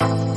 you